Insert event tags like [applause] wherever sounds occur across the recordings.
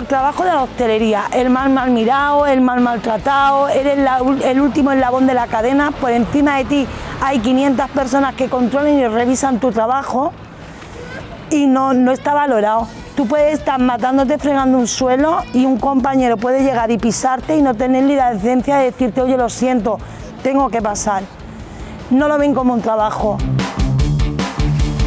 peor trabajo de la hostelería, el mal mal mirado, el mal maltratado, eres el último eslabón de la cadena, por encima de ti hay 500 personas que controlan y revisan tu trabajo y no, no está valorado. Tú puedes estar matándote fregando un suelo y un compañero puede llegar y pisarte y no tener ni la decencia de decirte, oye, lo siento, tengo que pasar. No lo ven como un trabajo.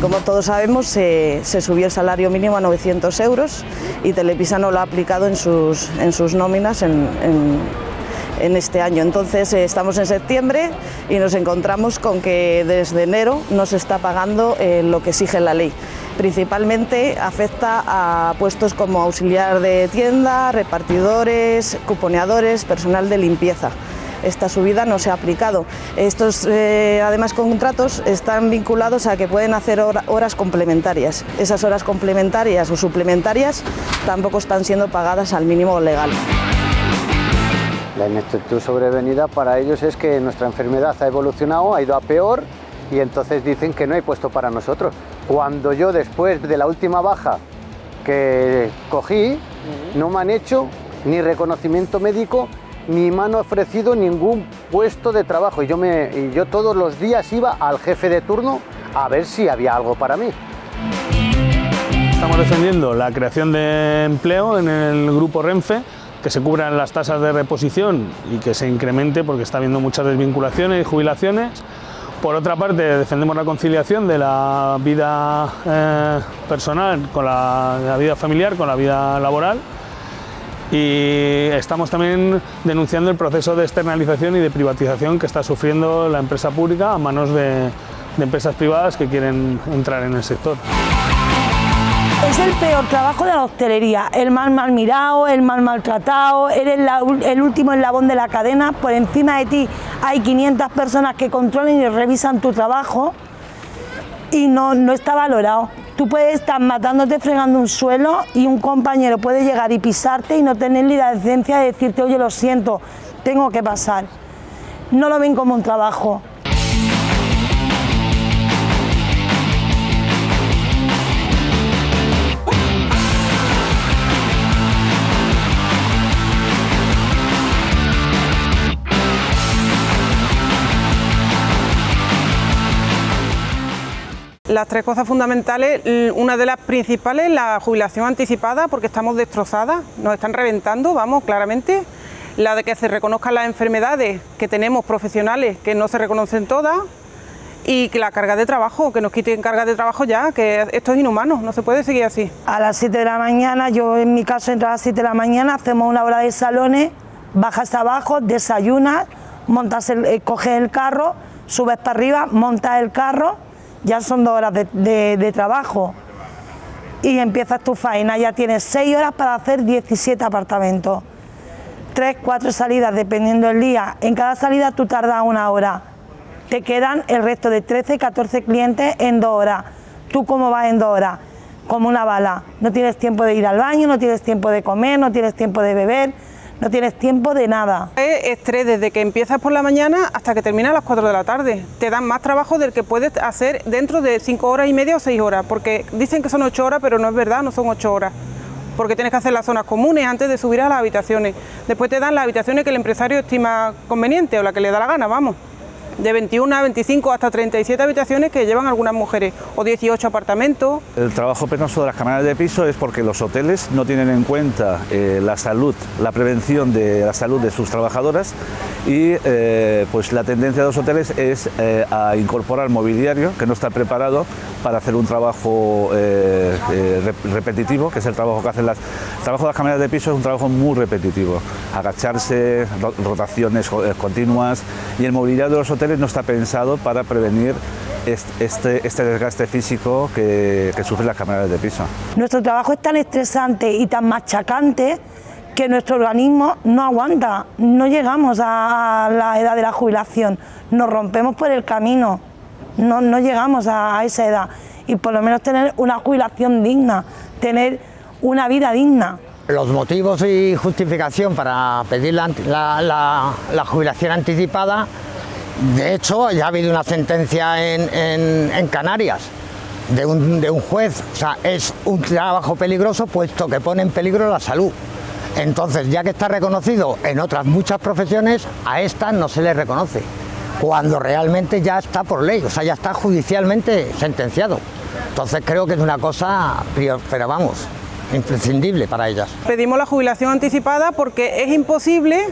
Como todos sabemos, se, subió el salario mínimo a 900 euros y Telepisa no lo ha aplicado en sus, en sus nóminas en, este año. Entonces eh, estamos en septiembre y nos encontramos con que desde enero no se está pagando eh, lo que exige la ley. Principalmente afecta a puestos como auxiliar de tienda, repartidores, cuponeadores, personal de limpieza esta subida no se ha aplicado. Estos, eh, además, contratos están vinculados a que pueden hacer horas complementarias. Esas horas complementarias o suplementarias tampoco están siendo pagadas al mínimo legal. La ineptitud sobrevenida para ellos es que nuestra enfermedad ha evolucionado, ha ido a peor y entonces dicen que no hay puesto para nosotros. Cuando yo después de la última baja que cogí, no me han hecho ni reconocimiento médico ni me han ofrecido ningún puesto de trabajo y yo, me, yo todos los días iba al jefe de turno a ver si había algo para mí. Estamos defendiendo la creación de empleo en el grupo Renfe, que se cubran las tasas de reposición y que se incremente porque está habiendo muchas desvinculaciones y jubilaciones. Por otra parte, defendemos la conciliación de la vida eh, personal con la vida familiar, con la vida laboral y estamos también denunciando el proceso de externalización y de privatización que está sufriendo la empresa pública a manos de, empresas privadas que quieren entrar en el sector. Es el peor trabajo de la hostelería, el mal mal mirado, el mal maltratado, eres el último eslabón de la cadena, por encima de ti hay 500 personas que controlan y revisan tu trabajo y no, no está valorado. Tú puedes estar matándote fregando un suelo y un compañero puede llegar y pisarte y no tener ni la decencia de decirte, oye, lo siento, tengo que pasar. No lo ven como un trabajo, Las tres cosas fundamentales, una de las principales, la jubilación anticipada, porque estamos destrozadas, nos están reventando, vamos, claramente. La de que se reconozcan las enfermedades que tenemos profesionales, que no se reconocen todas, y que la carga de trabajo, que nos quiten carga de trabajo ya, que esto es inhumano, no se puede seguir así. A las 7 de la mañana, yo en mi caso entro a las 7 de la mañana, hacemos una hora de salones, bajas abajo, desayunas, montas eh, coges el carro, subes para arriba, montas el carro, ya son dos horas de, trabajo y empiezas tu faena, ya tienes seis horas para hacer 17 apartamentos. Tres, cuatro salidas dependiendo del día. En cada salida tú tardas una hora. Te quedan el resto de 13, 14 clientes en dos horas. ¿Tú cómo vas en dos horas? Como una bala. No tienes tiempo de ir al baño, no tienes tiempo de comer, no tienes tiempo de beber, no tienes tiempo de nada. Es estrés desde que empiezas por la mañana hasta que termina a las 4 de la tarde. Te dan más trabajo del que puedes hacer dentro de 5 horas y media o 6 horas, porque dicen que son 8 horas, pero no es verdad, no son 8 horas. Porque tienes que hacer las zonas comunes antes de subir a las habitaciones. Después te dan las habitaciones que el empresario estima conveniente o la que le da la gana, vamos de 21 a 25 hasta 37 habitaciones que llevan algunas mujeres o 18 apartamentos. El trabajo penoso de las cámaras de piso es porque los hoteles no tienen en cuenta eh, la salud, la prevención de la salud de sus trabajadoras y eh, pues la tendencia de los hoteles es eh, a incorporar mobiliario que no está preparado para hacer un trabajo repetitivo, que es el trabajo que hacen las... El trabajo de las cámaras de piso es un trabajo muy repetitivo, agacharse, rotaciones continuas y el mobiliario de los hoteles no está pensado para prevenir este, este desgaste físico que, que sufren las cámaras de piso. Nuestro trabajo es tan estresante y tan machacante que nuestro organismo no aguanta, no llegamos a la edad de la jubilación, nos rompemos por el camino, no, no llegamos a, esa edad y por lo menos tener una jubilación digna, tener una vida digna. Los motivos y justificación para pedir la, la jubilación anticipada de hecho, ya ha habido una sentencia en, Canarias de un, juez. O sea, es un trabajo peligroso puesto que pone en peligro la salud. Entonces, ya que está reconocido en otras muchas profesiones, a esta no se le reconoce, cuando realmente ya está por ley, o sea, ya está judicialmente sentenciado. Entonces creo que es una cosa, pero vamos, imprescindible para ellas. Pedimos la jubilación anticipada porque es imposible,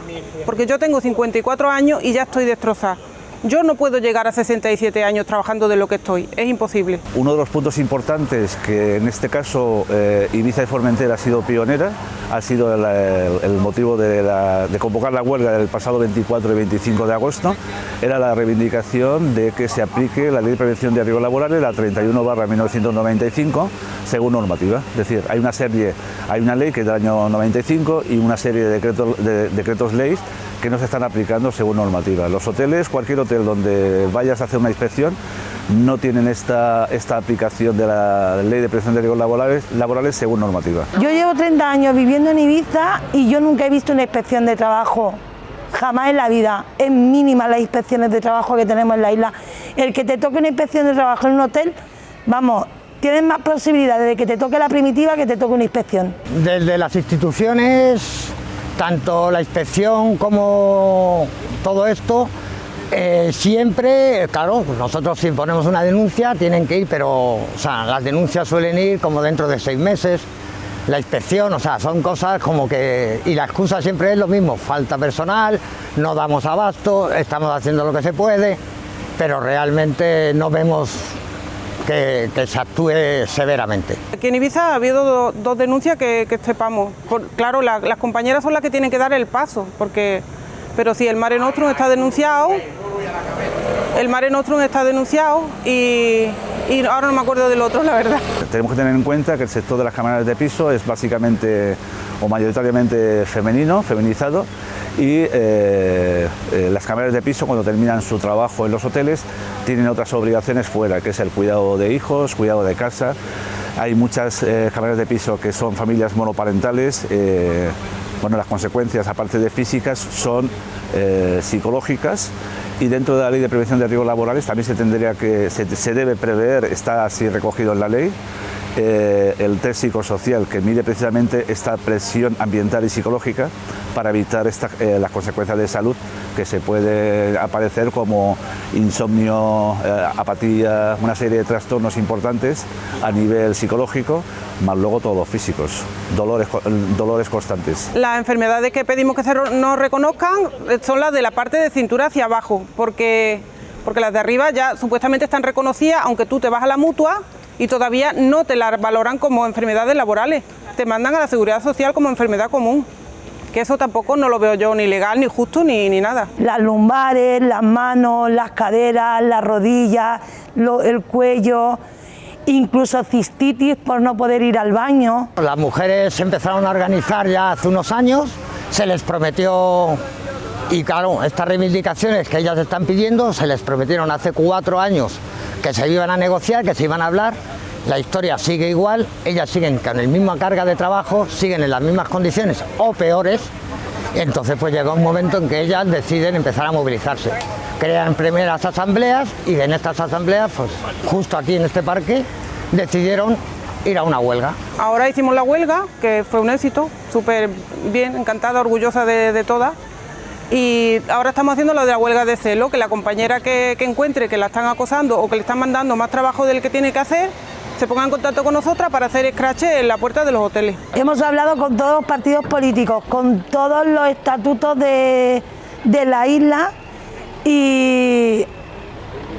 porque yo tengo 54 años y ya estoy destrozada. Yo no puedo llegar a 67 años trabajando de lo que estoy, es imposible. Uno de los puntos importantes que en este caso eh, Ibiza y Formentera ha sido pionera, ha sido el, motivo de, convocar la huelga del pasado 24 y 25 de agosto, era la reivindicación de que se aplique la Ley de Prevención de Riesgos Laborales, la 31 barra 1995, según normativa. Es decir, hay una serie, hay una ley que es del año 95 y una serie de decretos, de, decretos leyes que no se están aplicando según normativa. Los hoteles, cualquier hotel donde vayas a hacer una inspección, no tienen esta, esta aplicación de la ley de prevención de riesgos laborales, laborales según normativa. Yo llevo 30 años viviendo en Ibiza y yo nunca he visto una inspección de trabajo jamás en la vida. Es mínima las inspecciones de trabajo que tenemos en la isla. El que te toque una inspección de trabajo en un hotel, vamos, tienes más posibilidades de que te toque la primitiva que te toque una inspección. Desde las instituciones tanto la inspección como todo esto, eh, siempre, claro, nosotros si ponemos una denuncia tienen que ir, pero las denuncias suelen ir como dentro de seis meses, la inspección, o sea, son cosas como que... Y la excusa siempre es lo mismo, falta personal, no damos abasto, estamos haciendo lo que se puede, pero realmente no vemos que, se actúe severamente. Aquí en Ibiza ha habido dos denuncias que, sepamos. claro, las compañeras son las que tienen que dar el paso, porque, pero si el Mare Nostrum está denunciado, el Mare Nostrum está denunciado y, ahora no me acuerdo del otro, la verdad. Tenemos que tener en cuenta que el sector de las cámaras de piso es básicamente o mayoritariamente femenino, feminizado, y eh, eh, las cámaras de piso cuando terminan su trabajo en los hoteles tienen otras obligaciones fuera, que es el cuidado de hijos, cuidado de casa. Hay muchas eh, cámaras de piso que son familias monoparentales, bueno, las consecuencias aparte de físicas son psicológicas y dentro de la ley de prevención de riesgos laborales también se tendría que se debe prever, está así recogido en la ley, eh, el test psicosocial que mide precisamente esta presión ambiental y psicológica para evitar eh, las consecuencias de salud que se puede aparecer como insomnio, eh, apatía, una serie de trastornos importantes a nivel psicológico, más luego todos los físicos, dolores, dolores constantes. Las enfermedades que pedimos que se nos reconozcan son las de la parte de cintura hacia abajo, porque, porque las de arriba ya supuestamente están reconocidas, aunque tú te vas a la mutua y todavía no te la valoran como enfermedades laborales, te mandan a la seguridad social como enfermedad común que eso tampoco no lo veo yo ni legal, ni justo, ni, ni nada. Las lumbares, las manos, las caderas, las rodillas, el cuello, incluso cistitis por no poder ir al baño. Las mujeres se empezaron a organizar ya hace unos años, se les prometió, y claro, estas reivindicaciones que ellas están pidiendo, se les prometieron hace cuatro años que se iban a negociar, que se iban a hablar, la historia sigue igual, ellas siguen con la misma carga de trabajo, siguen en las mismas condiciones o peores, entonces pues llega un momento en que ellas deciden empezar a movilizarse. Crean primeras asambleas y en estas asambleas, pues justo aquí en este parque, decidieron ir a una huelga. Ahora hicimos la huelga, que fue un éxito, súper bien, encantada, orgullosa de, de todas y ahora estamos haciendo lo de la huelga de celo, que la compañera que, encuentre que la están acosando o que le están mandando más trabajo del que tiene que hacer, se ponga en contacto con nosotras para hacer scratch en la puerta de los hoteles. Hemos hablado con todos los partidos políticos, con todos los estatutos de, la isla y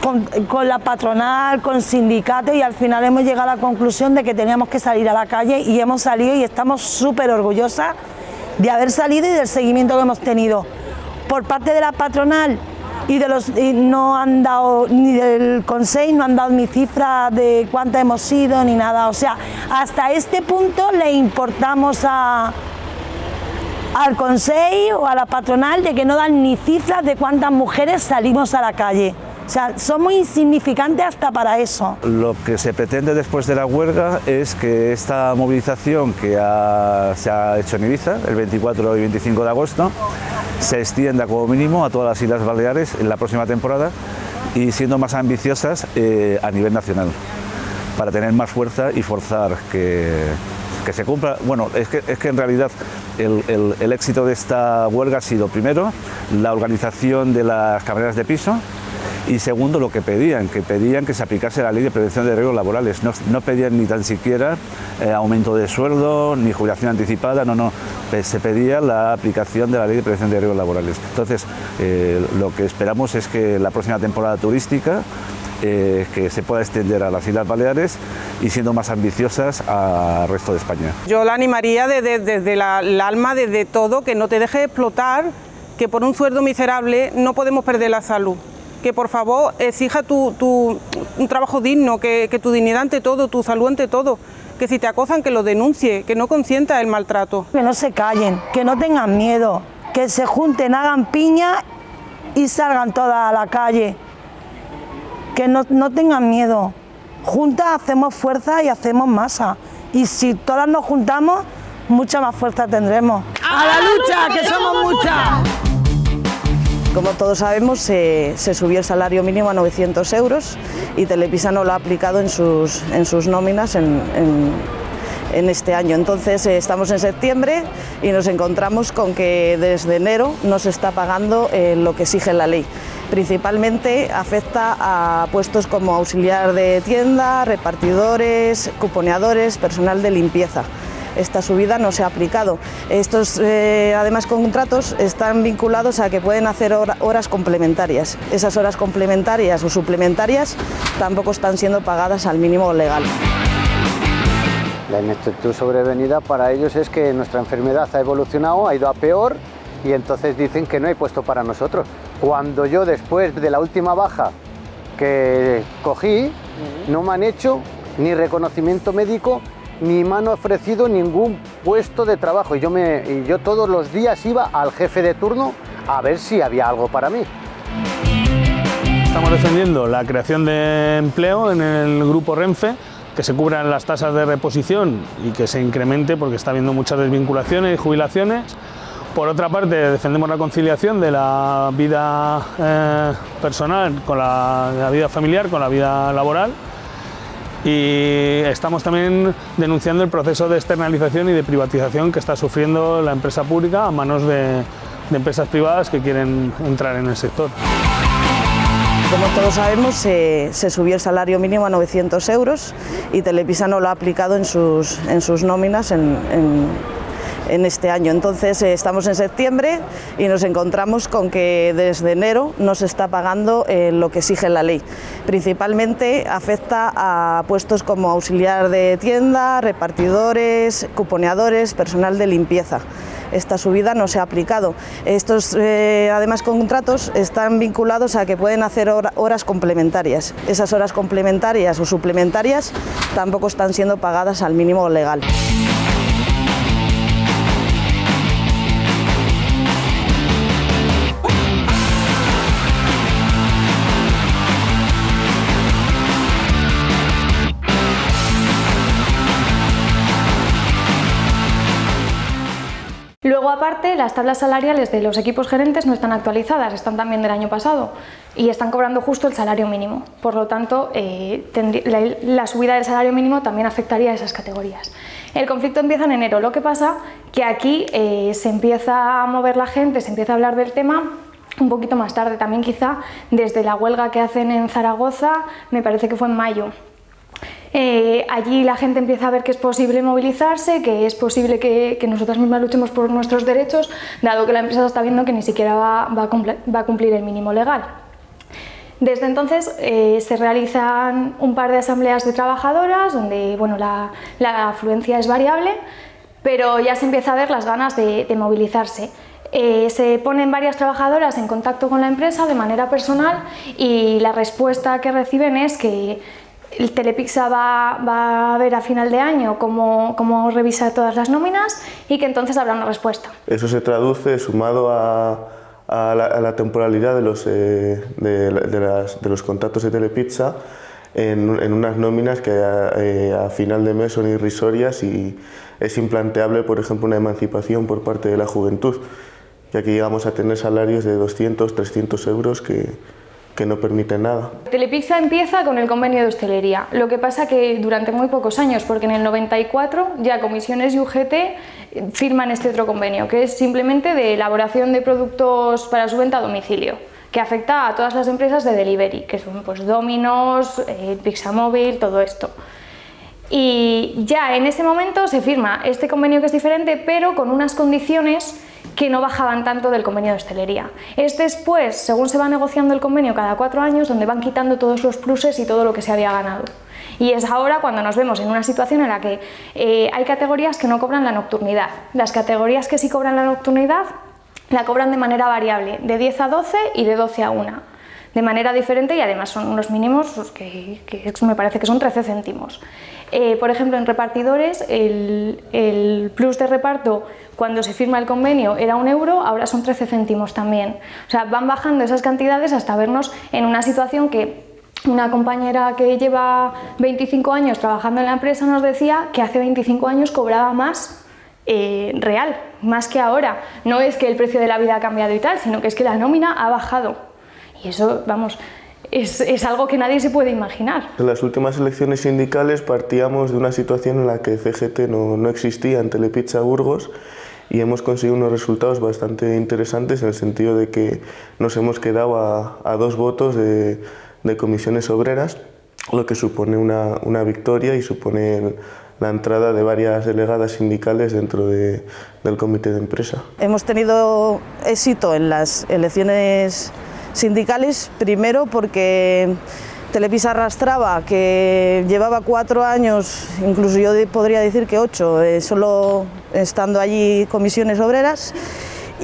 con, con, la patronal, con sindicatos y al final hemos llegado a la conclusión de que teníamos que salir a la calle y hemos salido y estamos súper orgullosas de haber salido y del seguimiento que hemos tenido por parte de la patronal y de los no han dado ni del Consejo no han dado ni cifra de cuánta hemos sido ni nada, o sea, hasta este punto le importamos al Consejo o a la patronal de que no dan ni cifras de cuántas mujeres salimos a la calle. O sea, somos insignificantes hasta para eso. Lo que se pretende después de la huelga es que esta movilización que se ha hecho en Ibiza, el 24 y 25 de agosto, se extienda como mínimo a todas las Islas Baleares en la próxima temporada y siendo más ambiciosas eh, a nivel nacional. para tener más fuerza y forzar que, que se cumpla. Bueno, es que, es que en realidad el, el, el, éxito de esta huelga ha sido, primero, la organización de las camareras de piso y segundo, lo que pedían, que pedían que se aplicase la ley de prevención de riesgos laborales. No, no pedían ni tan siquiera eh, aumento de sueldo, ni jubilación anticipada, no, no, se pedía la aplicación de la ley de prevención de riesgos laborales. Entonces, eh, lo que esperamos es que la próxima temporada turística eh, que se pueda extender a las Islas Baleares y siendo más ambiciosas al resto de España. Yo la animaría desde, desde la, el alma, desde todo, que no te deje explotar, que por un sueldo miserable no podemos perder la salud. Que por favor exija tu, tu, un trabajo digno, que, que tu dignidad ante todo, tu salud ante todo. Que si te acosan, que lo denuncie, que no consienta el maltrato. Que no se callen, que no tengan miedo, que se junten, hagan piña y salgan todas a la calle que no, no, tengan miedo. Juntas hacemos fuerza y hacemos masa. Y si todas nos juntamos, mucha más fuerza tendremos. ¡A la lucha, que somos muchas! Como todos sabemos, se, subió el salario mínimo a 900 euros y Telepisa no lo ha aplicado en sus, en sus nóminas en, en, en este año. Entonces eh, estamos en septiembre y nos encontramos con que desde enero no se está pagando eh, lo que exige la ley principalmente afecta a puestos como auxiliar de tienda, repartidores, cuponeadores, personal de limpieza. Esta subida no se ha aplicado. Estos, eh, además, contratos están vinculados a que pueden hacer hora, horas complementarias. Esas horas complementarias o suplementarias tampoco están siendo pagadas al mínimo legal. La ineptitud sobrevenida para ellos es que nuestra enfermedad ha evolucionado, ha ido a peor y entonces dicen que no hay puesto para nosotros. Cuando yo después de la última baja que cogí, no me han hecho ni reconocimiento médico ni me han ofrecido ningún puesto de trabajo. Y yo, me, y yo todos los días iba al jefe de turno a ver si había algo para mí. Estamos defendiendo la creación de empleo en el grupo Renfe, que se cubran las tasas de reposición y que se incremente porque está habiendo muchas desvinculaciones y jubilaciones. Por otra parte, defendemos la conciliación de la vida eh, personal con la, vida familiar, con la vida laboral. Y estamos también denunciando el proceso de externalización y de privatización que está sufriendo la empresa pública a manos de, empresas privadas que quieren entrar en el sector. Como todos sabemos, se, subió el salario mínimo a 900 euros y Telepisa no lo ha aplicado en sus, en sus nóminas en en este año. Entonces eh, estamos en septiembre y nos encontramos con que desde enero no se está pagando eh, lo que exige la ley. Principalmente afecta a puestos como auxiliar de tienda, repartidores, cuponeadores, personal de limpieza esta subida no se ha aplicado. Estos, eh, además, contratos están vinculados a que pueden hacer hora, horas complementarias. Esas horas complementarias o suplementarias tampoco están siendo pagadas al mínimo legal. Las tablas salariales de los equipos gerentes no están actualizadas, están también del año pasado y están cobrando justo el salario mínimo. Por lo tanto, eh, la, la, subida del salario mínimo también afectaría a esas categorías. El conflicto empieza en enero, lo que pasa que aquí eh, se empieza a mover la gente, se empieza a hablar del tema un poquito más tarde, también quizá desde la huelga que hacen en Zaragoza, me parece que fue en mayo, eh, allí la gente empieza a ver que es posible movilizarse, que es posible que, nosotras mismas luchemos por nuestros derechos, dado que la empresa está viendo que ni siquiera va, a, cumplir, el mínimo legal. Desde entonces eh, se realizan un par de asambleas de trabajadoras, donde bueno, la, afluencia es variable, pero ya se empieza a ver las ganas de, de movilizarse. Eh, se ponen varias trabajadoras en contacto con la empresa de manera personal y la respuesta que reciben es que el Telepixa va, a ver a final de año cómo, cómo revisa todas las nóminas y que entonces habrá una respuesta. Eso se traduce sumado a, la, temporalidad de los, eh, de, los contratos de Telepizza en, en unas nóminas que a, eh, a, final de mes son irrisorias y es implanteable, por ejemplo, una emancipación por parte de la juventud, ya que llegamos a tener salarios de 200, 300 euros que, que no permiten nada. Telepizza empieza con el convenio de hostelería, lo que pasa que durante muy pocos años, porque en el 94 ya comisiones y UGT firman este otro convenio, que es simplemente de elaboración de productos para su venta a domicilio, que afecta a todas las empresas de delivery, que son pues Domino's, eh, Pizza Móvil, todo esto. Y ya en ese momento se firma este convenio que es diferente, pero con unas condiciones que no bajaban tanto del convenio de hostelería. Es después, según se va negociando el convenio cada cuatro años, donde van quitando todos los pluses y todo lo que se había ganado. Y es ahora cuando nos vemos en una situación en la que eh, hay categorías que no cobran la nocturnidad. Las categorías que sí cobran la nocturnidad la cobran de manera variable, de 10 a 12 y de 12 a 1 de manera diferente y además son unos mínimos pues, que, me parece que son 13 céntimos. Eh, por ejemplo, en repartidores el, el, plus de reparto cuando se firma el convenio era un euro, ahora son 13 céntimos también. O sea, van bajando esas cantidades hasta vernos en una situación que una compañera que lleva 25 años trabajando en la empresa nos decía que hace 25 años cobraba más eh, real, más que ahora. No es que el precio de la vida ha cambiado y tal, sino que es que la nómina ha bajado. Y eso, vamos, es, algo que nadie se puede imaginar. En las últimas elecciones sindicales partíamos de una situación en la que CGT no, no existía en Telepizza Burgos y hemos conseguido unos resultados bastante interesantes en el sentido de que nos hemos quedado a, dos votos de, comisiones obreras, lo que supone una, victoria y supone la entrada de varias delegadas sindicales dentro del comité de empresa. Hemos tenido éxito en las elecciones sindicales, primero porque Televisa arrastraba, que llevaba cuatro años, incluso yo podría decir que ocho, eh, solo estando allí comisiones obreras,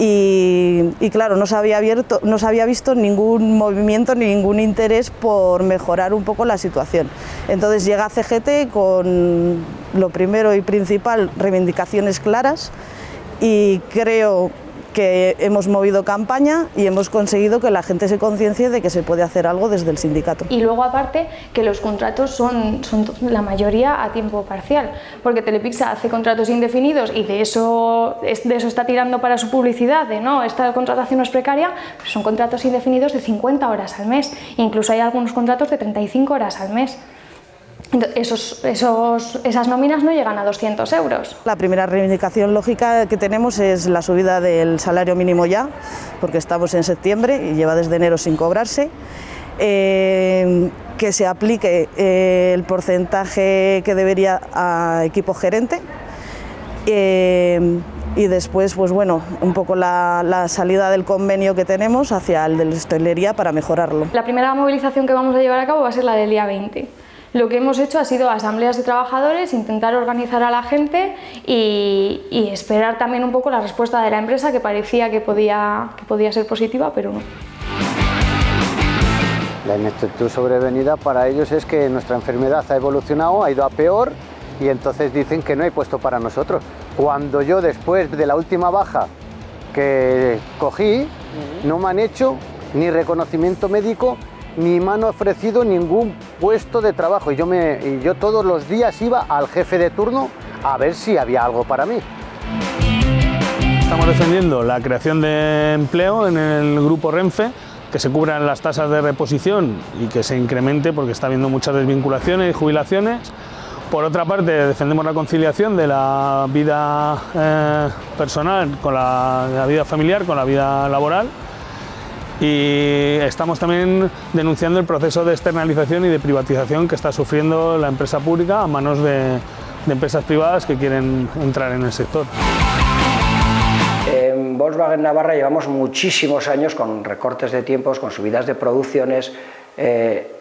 y, claro, no se, había abierto, no se había visto ningún movimiento ni ningún interés por mejorar un poco la situación. Entonces llega CGT con lo primero y principal, reivindicaciones claras, y creo que hemos movido campaña y hemos conseguido que la gente se conciencie de que se puede hacer algo desde el sindicato. Y luego aparte que los contratos son, la mayoría a tiempo parcial, porque Telepixa hace contratos indefinidos y de eso, de eso está tirando para su publicidad, de no, esta contratación no es precaria, son contratos indefinidos de 50 horas al mes, incluso hay algunos contratos de 35 horas al mes. Esos, esos, esas nóminas no llegan a 200 euros. La primera reivindicación lógica que tenemos es la subida del salario mínimo ya, porque estamos en septiembre y lleva desde enero sin cobrarse. Eh, que se aplique eh, el porcentaje que debería a equipo gerente. Eh, y después, pues bueno, un poco la, la, salida del convenio que tenemos hacia el de la hostelería para mejorarlo. La primera movilización que vamos a llevar a cabo va a ser la del día 20 lo que hemos hecho ha sido asambleas de trabajadores, intentar organizar a la gente y, esperar también un poco la respuesta de la empresa que parecía que podía, que podía ser positiva, pero no. La ineptitud sobrevenida para ellos es que nuestra enfermedad ha evolucionado, ha ido a peor y entonces dicen que no hay puesto para nosotros. Cuando yo después de la última baja que cogí, no me han hecho ni reconocimiento médico ni me han ofrecido ningún puesto de trabajo y yo, me, y yo todos los días iba al jefe de turno a ver si había algo para mí. Estamos defendiendo la creación de empleo en el grupo Renfe, que se cubran las tasas de reposición y que se incremente porque está habiendo muchas desvinculaciones y jubilaciones. Por otra parte, defendemos la conciliación de la vida eh, personal con la vida familiar, con la vida laboral y estamos también denunciando el proceso de externalización y de privatización que está sufriendo la empresa pública a manos de, empresas privadas que quieren entrar en el sector. En Volkswagen Navarra llevamos muchísimos años con recortes de tiempos, con subidas de producciones, eh,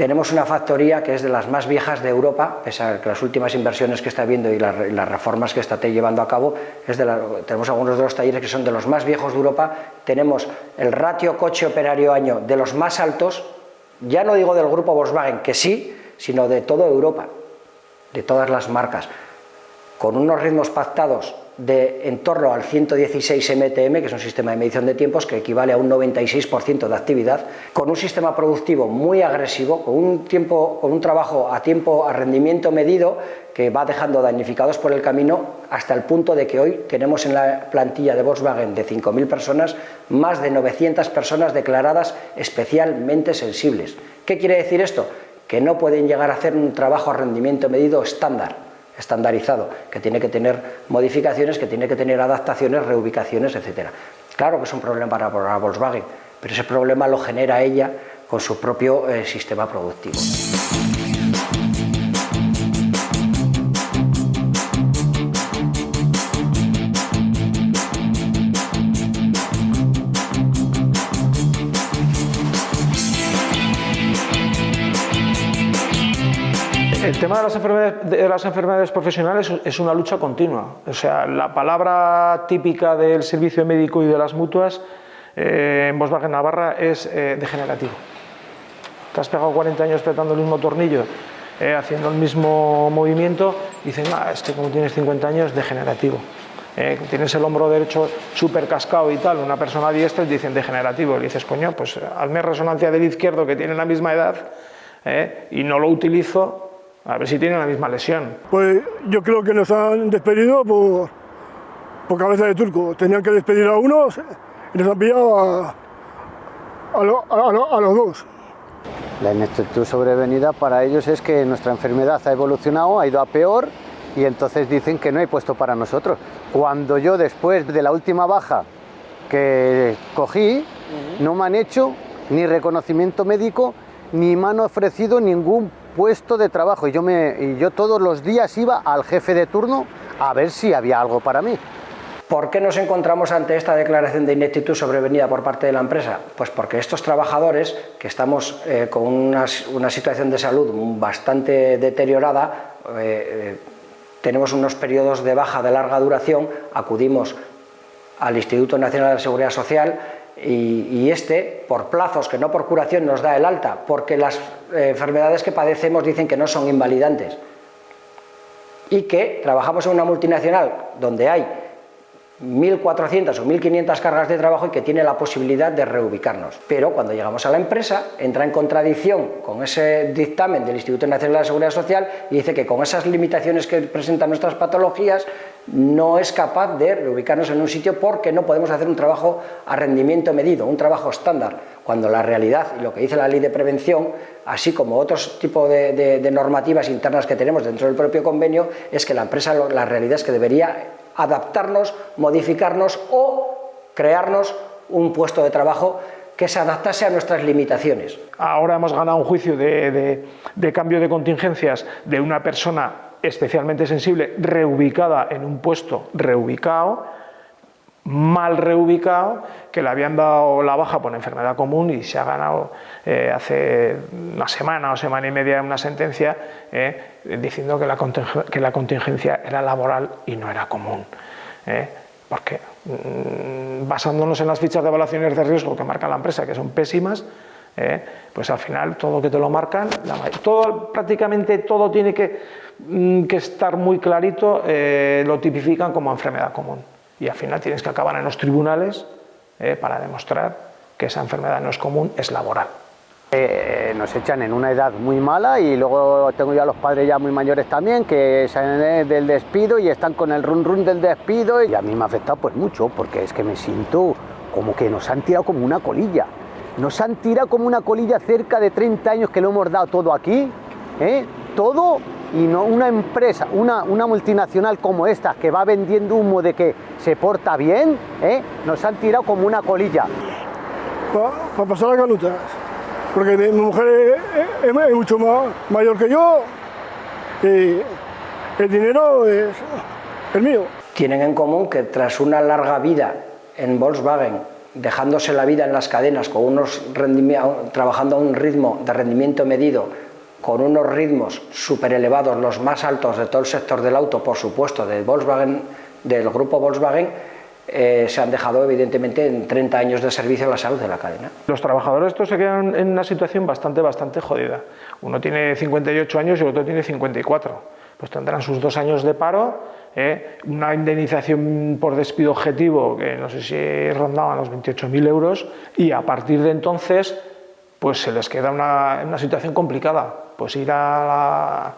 tenemos una factoría que es de las más viejas de Europa, pese a que las últimas inversiones que está viendo y las, reformas que está llevando a cabo, es de tenemos algunos de los talleres que son de los más viejos de Europa, tenemos el ratio coche operario año de los más altos, ya no digo del grupo Volkswagen, que sí, sino de toda Europa, de todas las marcas, con unos ritmos pactados de en torno al 116 MTM, que es un sistema de medición de tiempos que equivale a un 96% de actividad, con un sistema productivo muy agresivo, con un, tiempo, con un trabajo a tiempo, a rendimiento medido, que va dejando damnificados por el camino hasta el punto de que hoy tenemos en la plantilla de Volkswagen de 5.000 personas más de 900 personas declaradas especialmente sensibles. ¿Qué quiere decir esto? Que no pueden llegar a hacer un trabajo a rendimiento medido estándar, estandarizado, que tiene que tener modificaciones, que tiene que tener adaptaciones, reubicaciones, etc. Claro que es un problema para, Volkswagen, pero ese problema lo genera ella con su propio eh, sistema productivo. Tema de las, enfermedades, de las enfermedades profesionales es una lucha continua. O sea, la palabra típica del servicio médico y de las mutuas eh, en Volkswagen Navarra es eh, degenerativo. Te has pegado 40 años apretando el mismo tornillo, eh, haciendo el mismo movimiento, y dicen, ah, es que como tienes 50 años, degenerativo. tienes el hombro derecho súper cascado y tal, una persona diestra y dicen degenerativo. Y dices, coño, pues hazme resonancia del izquierdo que tiene la misma edad y no lo utilizo, a ver si tienen la misma lesión. Pues yo creo que nos han despedido por, por cabeza de turco. Tenían que despedir a unos y nos han pillado a, a, los dos. La ineptitud sobrevenida para ellos es que nuestra enfermedad ha evolucionado, ha ido a peor y entonces dicen que no hay puesto para nosotros. Cuando yo después de la última baja que cogí, no me han hecho ni reconocimiento médico ni me han ofrecido ningún puesto de trabajo y yo, me, y yo todos los días iba al jefe de turno a ver si había algo para mí. ¿Por qué nos encontramos ante esta declaración de ineptitud sobrevenida por parte de la empresa? Pues porque estos trabajadores, que estamos eh, con una, situación de salud bastante deteriorada, eh, eh, tenemos unos periodos de baja de larga duración, acudimos al Instituto Nacional de Seguridad Social y, este, por plazos que no por curación, nos da el alta, porque las eh, enfermedades que padecemos dicen que no son invalidantes y que trabajamos en una multinacional donde hay 1.400 o 1.500 cargas de trabajo y que tiene la posibilidad de reubicarnos. Pero cuando llegamos a la empresa entra en contradicción con ese dictamen del Instituto Nacional de Seguridad Social y dice que con esas limitaciones que presentan nuestras patologías no es capaz de reubicarnos en un sitio porque no podemos hacer un trabajo a rendimiento medido, un trabajo estándar, cuando la realidad y lo que dice la ley de prevención, así como otros tipos de, normativas internas que tenemos dentro del propio convenio, es que la empresa, la realidad es que debería adaptarnos, modificarnos o crearnos un puesto de trabajo que se adaptase a nuestras limitaciones. Ahora hemos ganado un juicio de, cambio de contingencias de una persona especialmente sensible reubicada en un puesto reubicado, mal reubicado, que le habían dado la baja por enfermedad común y se ha ganado eh, hace una semana o semana y media una sentencia eh, diciendo que la, que la, contingencia era laboral y no era común. Eh, porque mm, basándonos en las fichas de evaluaciones de riesgo que marca la empresa, que son pésimas, pues al final todo que te lo marcan, todo, prácticamente todo tiene que, mm, estar muy clarito, lo tipifican como enfermedad común y al final tienes que acabar en los tribunales eh, para demostrar que esa enfermedad no es común, es laboral. Eh, nos echan en una edad muy mala y luego tengo ya los padres ya muy mayores también que salen del despido y están con el run run del despido y a mí me ha afectado pues mucho porque es que me siento como que nos han tirado como una colilla. Nos han tirado como una colilla cerca de 30 años que lo hemos dado todo aquí, ¿eh? todo y no una empresa, una, una, multinacional como esta que va vendiendo humo de que se porta bien, ¿eh? nos han tirado como una colilla. Para pasar las canutas, porque mi mujer es, mucho más mayor que yo y el dinero es el mío. Tienen en común que tras una larga vida en Volkswagen, dejándose la vida en las cadenas, con unos trabajando a un ritmo de rendimiento medido, con unos ritmos súper elevados, los más altos de todo el sector del auto, por supuesto, del Volkswagen, del grupo Volkswagen, eh, se han dejado evidentemente en 30 años de servicio a la salud de la cadena. Los trabajadores estos se quedan en una situación bastante, bastante jodida. Uno tiene 58 años y el otro tiene 54. Pues tendrán sus dos años de paro, ¿eh? una indemnización por despido objetivo que no sé si rondaba los 28.000 euros y a partir de entonces pues se les queda una, una situación complicada, pues ir a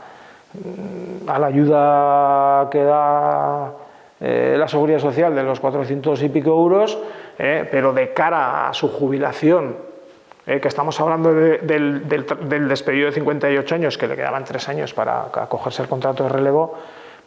la, a la ayuda que da eh, la seguridad social de los 400 y pico euros, eh, pero de cara a su jubilación, eh, que estamos hablando del, del, despedido de 58 años, que le quedaban tres años para acogerse el contrato de relevo,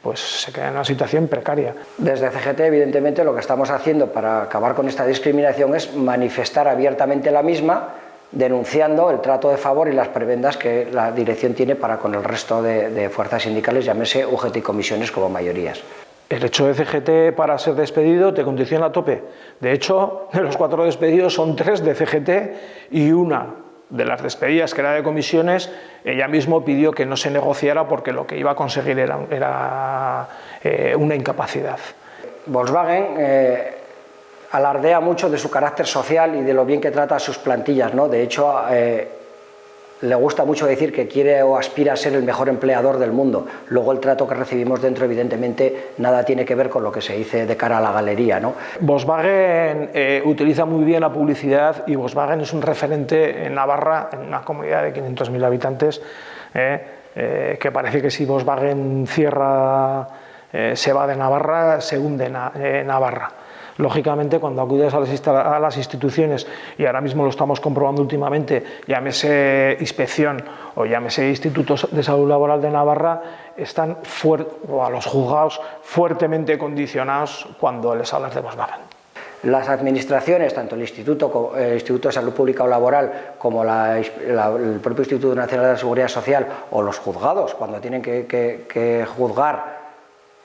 pues se queda en una situación precaria. Desde CGT, evidentemente, lo que estamos haciendo para acabar con esta discriminación es manifestar abiertamente la misma, denunciando el trato de favor y las prebendas que la dirección tiene para con el resto de, de fuerzas sindicales, llámese UGT y comisiones como mayorías. El hecho de CGT para ser despedido te condiciona a tope. De hecho, de los cuatro despedidos son tres de CGT y una de las despedidas que era de comisiones, ella mismo pidió que no se negociara porque lo que iba a conseguir era, eh, una incapacidad. Volkswagen eh, alardea mucho de su carácter social y de lo bien que trata a sus plantillas. ¿no? De hecho, eh, le gusta mucho decir que quiere o aspira a ser el mejor empleador del mundo. Luego el trato que recibimos dentro, evidentemente, nada tiene que ver con lo que se dice de cara a la galería. ¿no? Volkswagen eh, utiliza muy bien la publicidad y Volkswagen es un referente en Navarra, en una comunidad de 500.000 habitantes, eh, eh, que parece que si Volkswagen cierra, se va de Navarra, se hunde Navarra. Lógicamente, cuando acudes a las, instituciones, y ahora mismo lo estamos comprobando últimamente, llámese inspección o llámese institutos de salud laboral de Navarra, están o a los juzgados fuertemente condicionados cuando les hablas de Volkswagen. Las administraciones, tanto el Instituto, de Salud Pública o Laboral como el propio Instituto Nacional de Seguridad Social o los juzgados, cuando tienen que juzgar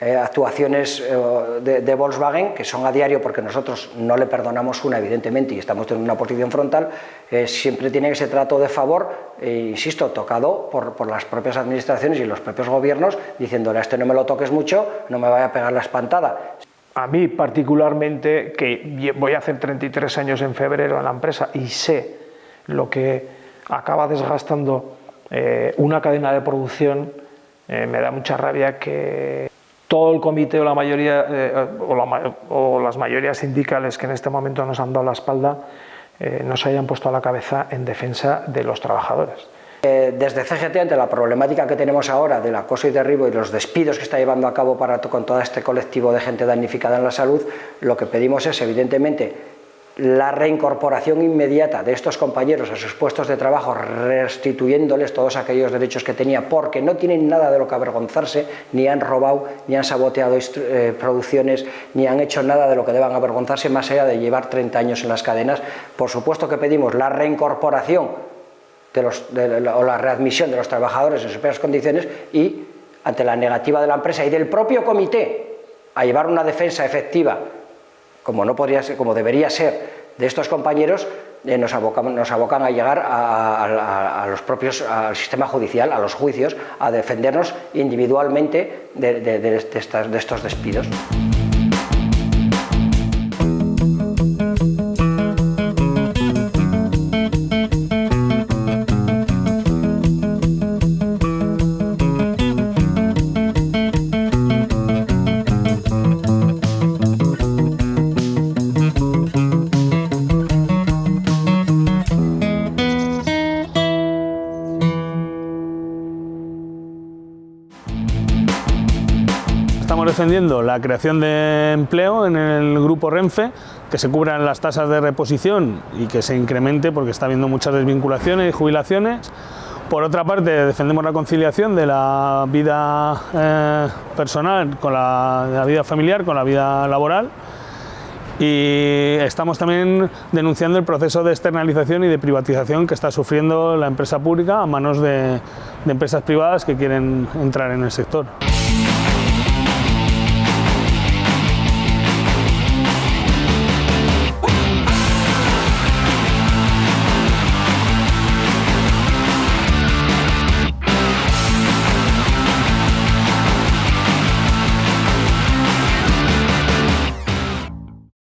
eh, actuaciones eh, de, Volkswagen que son a diario porque nosotros no le perdonamos una evidentemente y estamos en una posición frontal, eh, siempre tiene ese trato de favor, insisto, tocado por, por, las propias administraciones y los propios gobiernos diciéndole a este no me lo toques mucho, no me vaya a pegar la espantada. A mí particularmente, que voy a hacer 33 años en febrero en la empresa y sé lo que acaba desgastando una cadena de producción, me da mucha rabia que todo el comité o la mayoría eh, o, las mayorías sindicales que en este momento nos han dado la espalda eh, no se hayan puesto a la cabeza en defensa de los trabajadores. Eh, desde CGT, ante la problemática que tenemos ahora del acoso y derribo y los despidos que está llevando a cabo para, con todo este colectivo de gente damnificada en la salud, lo que pedimos es, evidentemente, la reincorporación inmediata de estos compañeros a sus puestos de trabajo, restituyéndoles todos aquellos derechos que tenía, porque no tienen nada de lo que avergonzarse, ni han robado, ni han saboteado eh, producciones, ni han hecho nada de lo que deban avergonzarse, más allá de llevar 30 años en las cadenas. Por supuesto que pedimos la reincorporación o la readmisión de los trabajadores en sus peores condiciones y, ante la negativa de la empresa y del propio comité a llevar una defensa efectiva como no podría ser, como debería ser de estos compañeros, eh, nos, abocan, nos, abocan, a llegar a, los propios, al sistema judicial, a los juicios, a defendernos individualmente de estos despidos. Defendiendo la creación de empleo en el grupo Renfe, que se cubran las tasas de reposición y que se incremente porque está habiendo muchas desvinculaciones y jubilaciones. Por otra parte, defendemos la conciliación de la vida eh, personal con la, vida familiar, con la vida laboral. Y estamos también denunciando el proceso de externalización y de privatización que está sufriendo la empresa pública a manos de empresas privadas que quieren entrar en el sector.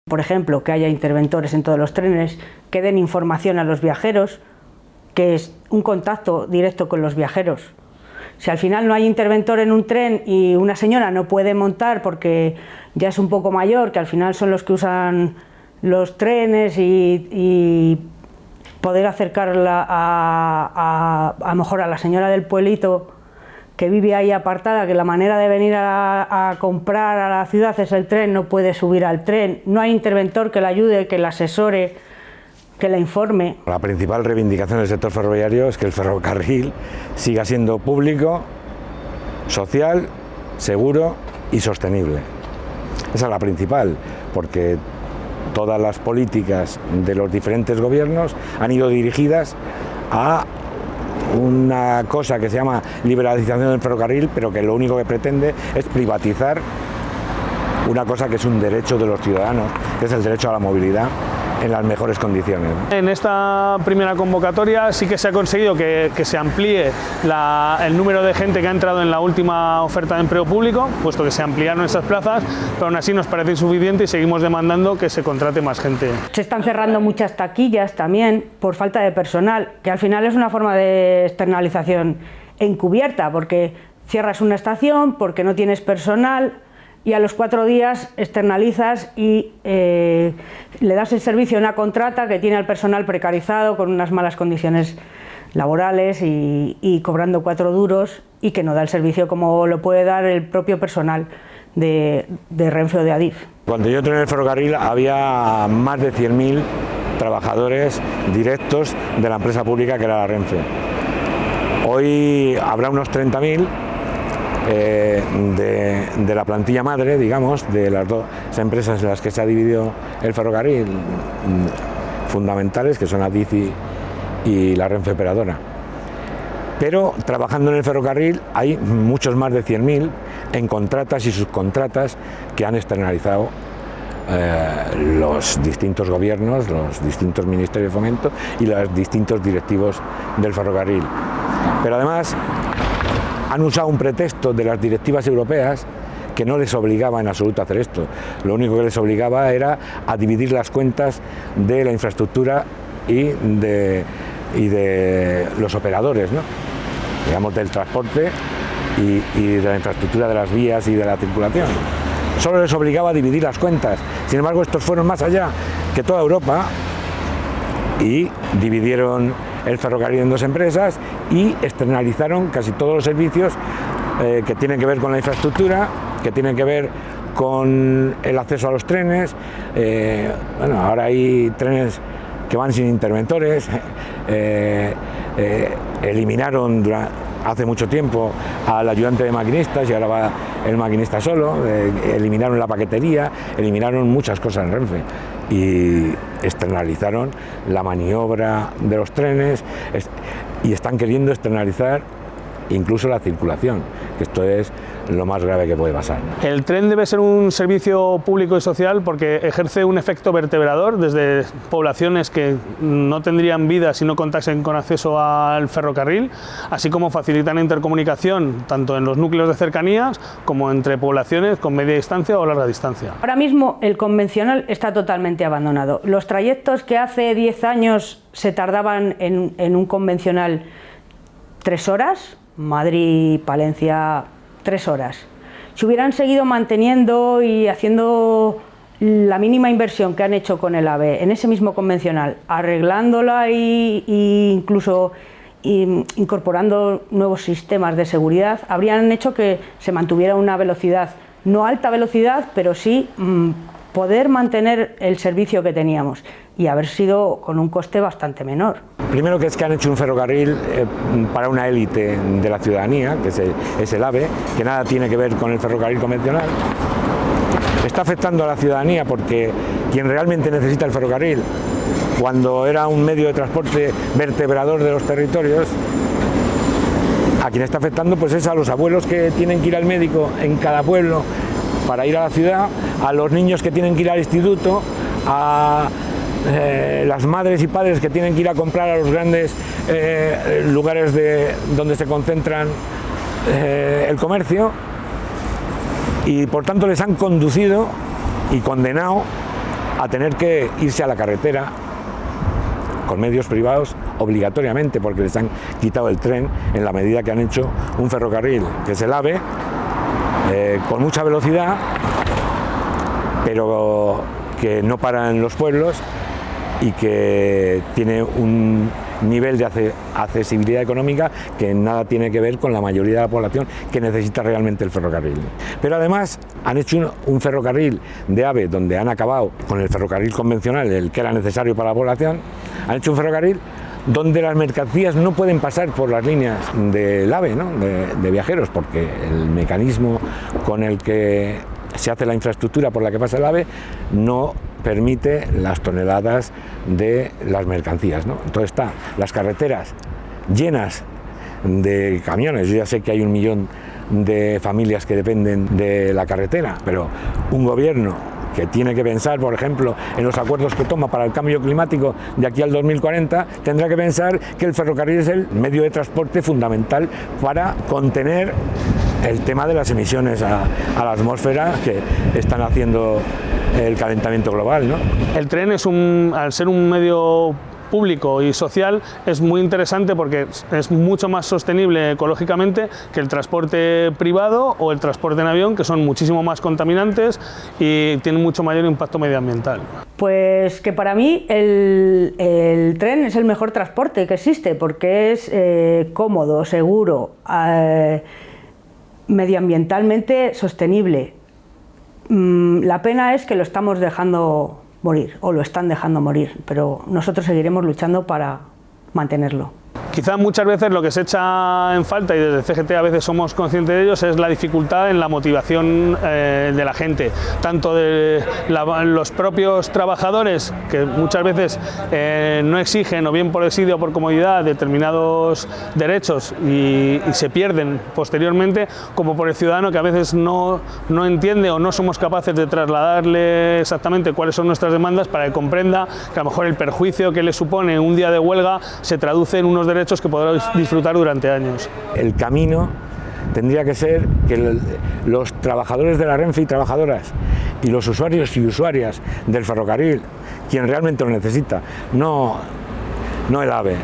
Por ejemplo, que haya interventores en todos los trenes, que den información a los viajeros, que es un contacto directo con los viajeros. Si al final no hay interventor en un tren y una señora no puede montar porque ya es un poco mayor, que al final son los que usan los trenes y, poder acercarla a, a, mejor a la señora del pueblito que vive ahí apartada, que la manera de venir a, comprar a la ciudad es el tren, no puede subir al tren, no hay interventor que la ayude, que la asesore, que la informe. La principal reivindicación del sector ferroviario es que el ferrocarril siga siendo público, social, seguro y sostenible. Esa es la principal, porque todas las políticas de los diferentes gobiernos han ido dirigidas a una cosa que se llama liberalización del ferrocarril, pero que lo único que pretende es privatizar una cosa que es un derecho de los ciudadanos, que es el derecho a la movilidad en las mejores condiciones. En esta primera convocatoria sí que se ha conseguido que, se amplíe el número de gente que ha entrado en la última oferta de empleo público, puesto que se ampliaron esas plazas, pero aún así nos parece insuficiente y seguimos demandando que se contrate más gente. Se están cerrando muchas taquillas también por falta de personal, que al final es una forma de externalización encubierta, porque cierras una estación, porque no tienes personal, y a los cuatro días externalizas y eh, le das el servicio a una contrata que tiene al personal precarizado con unas malas condiciones laborales y, cobrando cuatro duros y que no da el servicio como lo puede dar el propio personal de, de Renfe o de Adif. Cuando yo entré en el ferrocarril había más de 100.000 trabajadores directos de la empresa pública que era la Renfe. Hoy habrá unos 30.000 eh, de, la plantilla madre, digamos, de las dos empresas en las que se ha dividido el ferrocarril, mm, fundamentales, que son la DICI y la Renfe Operadora. Pero trabajando en el ferrocarril hay muchos más de 100.000 en contratas y subcontratas que han externalizado eh, los distintos gobiernos, los distintos ministerios de fomento y los distintos directivos del ferrocarril. Pero además han usado un pretexto de las directivas europeas que no les obligaba en absoluto a hacer esto. Lo único que les obligaba era a dividir las cuentas de la infraestructura y de, los operadores, digamos del transporte y de la infraestructura de las vías y de la circulación. Solo les obligaba a dividir las cuentas. Sin embargo, estos fueron más allá que toda Europa y dividieron el ferrocarril en dos empresas y externalizaron casi todos los servicios eh, que tienen que ver con la infraestructura, que tienen que ver con el acceso a los trenes. Eh, bueno, ahora hay trenes que van sin interventores, [laughs] eh, eliminaron hace mucho tiempo al ayudante de maquinistas y ahora va el maquinista solo, eliminaron la paquetería, eliminaron muchas cosas en Renfe y externalizaron la maniobra de los trenes y están queriendo externalizar incluso la circulación, que esto es lo más grave que puede pasar. El tren debe ser un servicio público y social porque ejerce un efecto vertebrador desde poblaciones que no tendrían vida si no contasen con acceso al ferrocarril, así como facilitan la intercomunicación tanto en los núcleos de cercanías como entre poblaciones con media distancia o larga distancia. Ahora mismo el convencional está totalmente abandonado. Los trayectos que hace 10 años se tardaban en, en un convencional tres horas, Madrid, Palencia, tres horas. Si hubieran seguido manteniendo y haciendo la mínima inversión que han hecho con el AVE en ese mismo convencional, arreglándola e incluso incorporando nuevos sistemas de seguridad, habrían hecho que se mantuviera una velocidad, no alta velocidad, pero sí mm, poder mantener el servicio que teníamos y haber sido con un coste bastante menor. Primero que es que han hecho un ferrocarril eh, para una élite de la ciudadanía, que es el, AVE, que nada tiene que ver con el ferrocarril convencional. Está afectando a la ciudadanía porque quien realmente necesita el ferrocarril, cuando era un medio de transporte vertebrador de los territorios, a quien está afectando pues es a los abuelos que tienen que ir al médico en cada pueblo para ir a la ciudad, a los niños que tienen que ir al instituto, a eh, las madres y padres que tienen que ir a comprar a los grandes eh, lugares de, donde se concentran eh, el comercio. Y por tanto les han conducido y condenado a tener que irse a la carretera con medios privados obligatoriamente porque les han quitado el tren en la medida que han hecho un ferrocarril que es el AVE eh, con mucha velocidad pero que no para en los pueblos y que tiene un nivel de accesibilidad económica que nada tiene que ver con la mayoría de la población que necesita realmente el ferrocarril. Pero además han hecho un, ferrocarril de AVE donde han acabado con el ferrocarril convencional, el que era necesario para la población, han hecho un ferrocarril donde las mercancías no pueden pasar por las líneas del AVE, de, de viajeros, porque el mecanismo con el que se hace la infraestructura por la que pasa el AVE no permite las toneladas de las mercancías. ¿no? Entonces está las carreteras llenas de camiones, yo ya sé que hay un millón de familias que dependen de la carretera, pero un gobierno que tiene que pensar, por ejemplo, en los acuerdos que toma para el cambio climático de aquí al 2040, tendrá que pensar que el ferrocarril es el medio de transporte fundamental para contener el tema de las emisiones a, la atmósfera que están haciendo el calentamiento global. ¿no? El tren es un, al ser un medio público y social es muy interesante porque es mucho más sostenible ecológicamente que el transporte privado o el transporte en avión, que son muchísimo más contaminantes y tienen mucho mayor impacto medioambiental. Pues que para mí el, tren es el mejor transporte que existe porque es eh, cómodo, seguro, eh, medioambientalmente sostenible. Mm, la pena es que lo estamos dejando morir o lo están dejando morir, pero nosotros seguiremos luchando para mantenerlo. Quizá muchas veces lo que se echa en falta, y desde CGT a veces somos conscientes de ellos, es la dificultad en la motivación eh, de la gente, tanto de los propios trabajadores, que muchas veces eh, no exigen, o bien por desidio o por comodidad, determinados derechos y, se pierden posteriormente, como por el ciudadano que a veces no, no entiende o no somos capaces de trasladarle exactamente cuáles son nuestras demandas para que comprenda que a lo mejor el perjuicio que le supone un día de huelga se traduce en unos derechos que podrá disfrutar durante años. El camino tendría que ser que los trabajadores de la Renfe y trabajadoras y los usuarios y usuarias del ferrocarril, quien realmente lo necesita, no, no el AVE,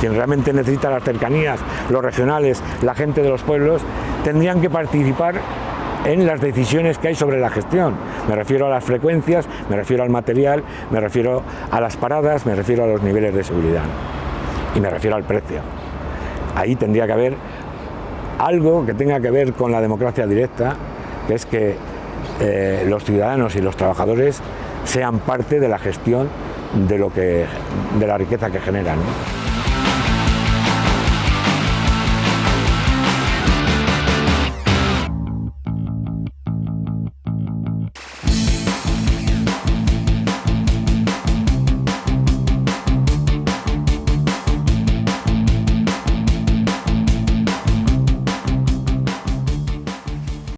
quien realmente necesita las cercanías, los regionales, la gente de los pueblos, tendrían que participar en las decisiones que hay sobre la gestión. Me refiero a las frecuencias, me refiero al material, me refiero a las paradas, me refiero a los niveles de seguridad y me refiero al precio. Ahí tendría que haber algo que tenga que ver con la democracia directa, que es que eh, los ciudadanos y los trabajadores sean parte de la gestión de, lo que, de la riqueza que generan.